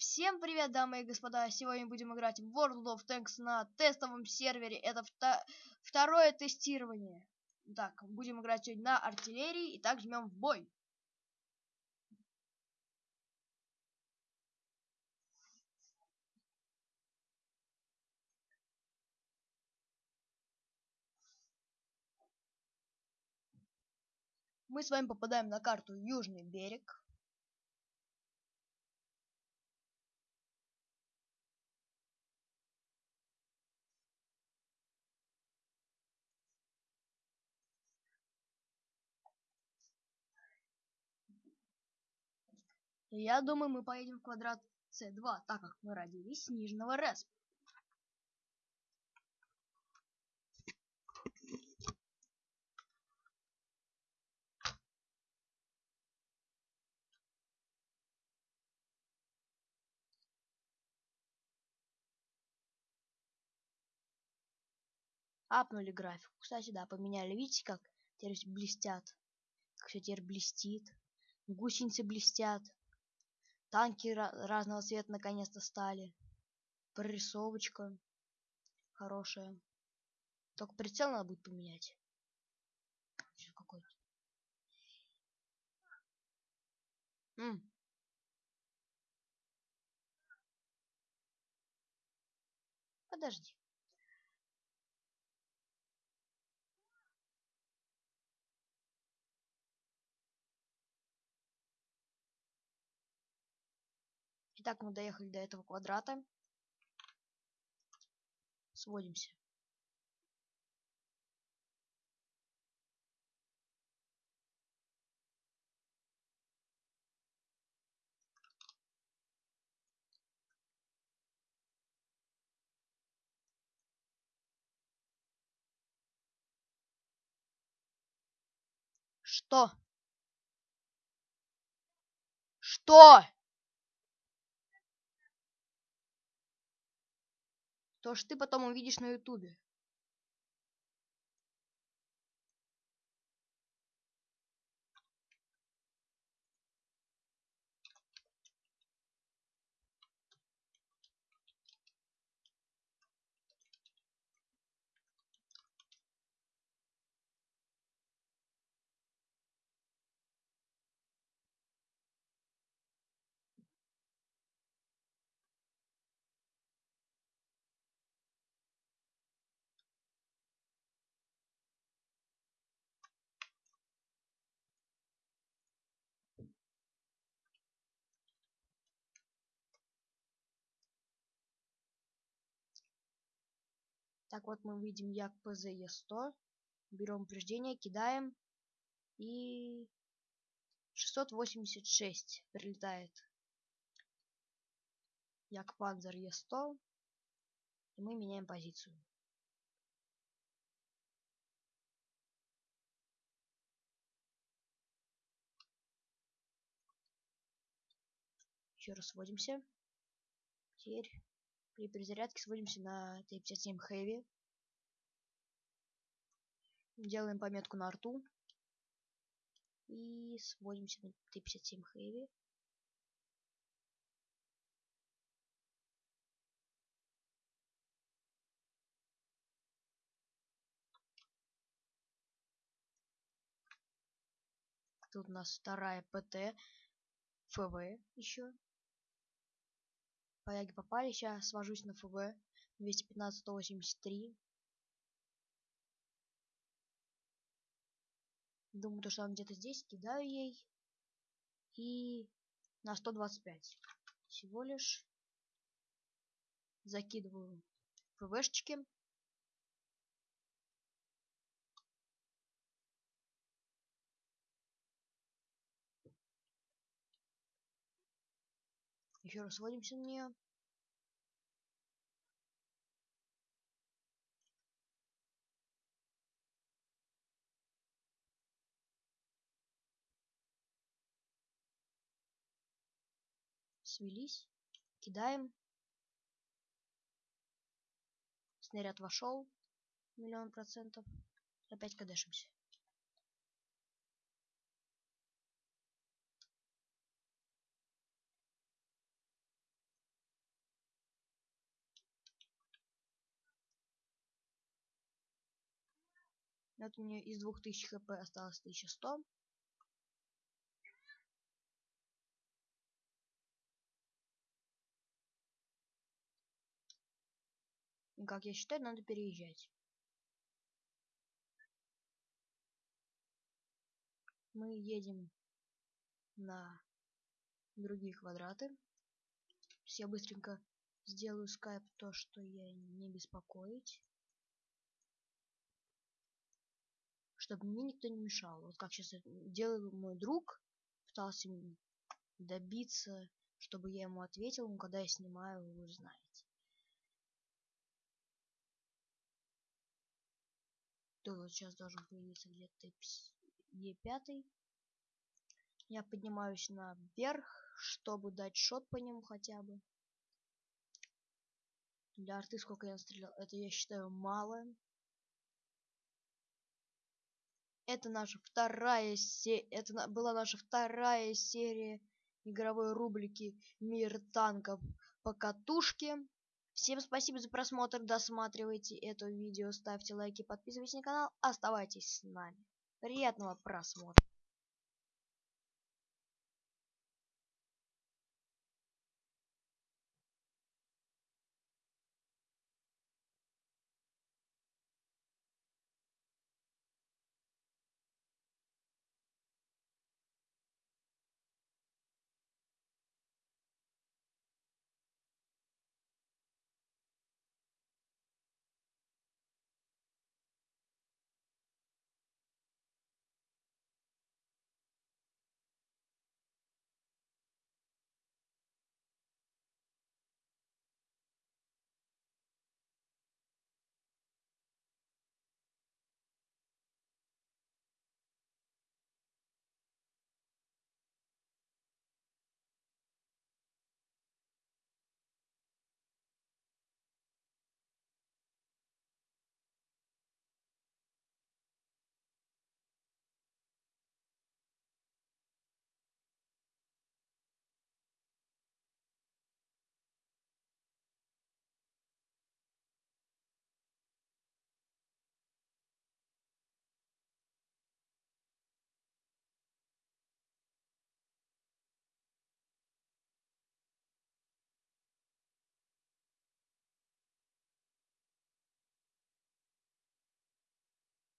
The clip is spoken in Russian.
Всем привет, дамы и господа! Сегодня будем играть в World of Tanks на тестовом сервере. Это вто второе тестирование. Так, будем играть сегодня на артиллерии. и так жмем в бой. Мы с вами попадаем на карту Южный берег. Я думаю, мы поедем в квадрат С2, так как мы родились с Нижнего Респа. апнули графику. Кстати, да, поменяли. Видите, как теперь блестят? Как все теперь блестит. Гусеницы блестят. Танки разного цвета наконец-то стали. Прорисовочка хорошая. Только прицел надо будет поменять. какой-то. Подожди. Итак, мы доехали до этого квадрата. Сводимся. Что? Что? То, что ты потом увидишь на ютубе. Так вот мы видим як ПЗЕ-100. Берем упреждение, кидаем. И 686 прилетает. Як Панзер Е100. И мы меняем позицию. Еще раз сводимся. Теперь при перезарядке сводимся на Т-57 Heavy. Делаем пометку на рту. И сводимся на Т-57 Heavy. Тут у нас вторая ПТ. ФВ еще. Поляки попали. Сейчас свожусь на ФВ. 215-183. Думаю, то, что он где-то здесь. Кидаю ей. И на 125. Всего лишь. Закидываю ФВшечки. Еще раз сводимся на нее. Свелись. Кидаем. Снаряд вошел. Миллион процентов. Опять кадешимся. Вот мне из 2000 хп осталось 1100. И как я считаю, надо переезжать. Мы едем на другие квадраты. Я быстренько сделаю скайп то, что я не беспокоить. Чтобы мне никто не мешал. Вот как сейчас делал мой друг. Пытался добиться, чтобы я ему ответил, но когда я снимаю, вы знаете. То вот сейчас должен появиться где-то Е5. Я поднимаюсь наверх, чтобы дать шот по нему хотя бы. Для арты сколько я стрелял, это я считаю мало. Это наша вторая серия, это была наша вторая серия игровой рубрики Мир танков по катушке. Всем спасибо за просмотр, досматривайте это видео, ставьте лайки, подписывайтесь на канал, оставайтесь с нами. Приятного просмотра.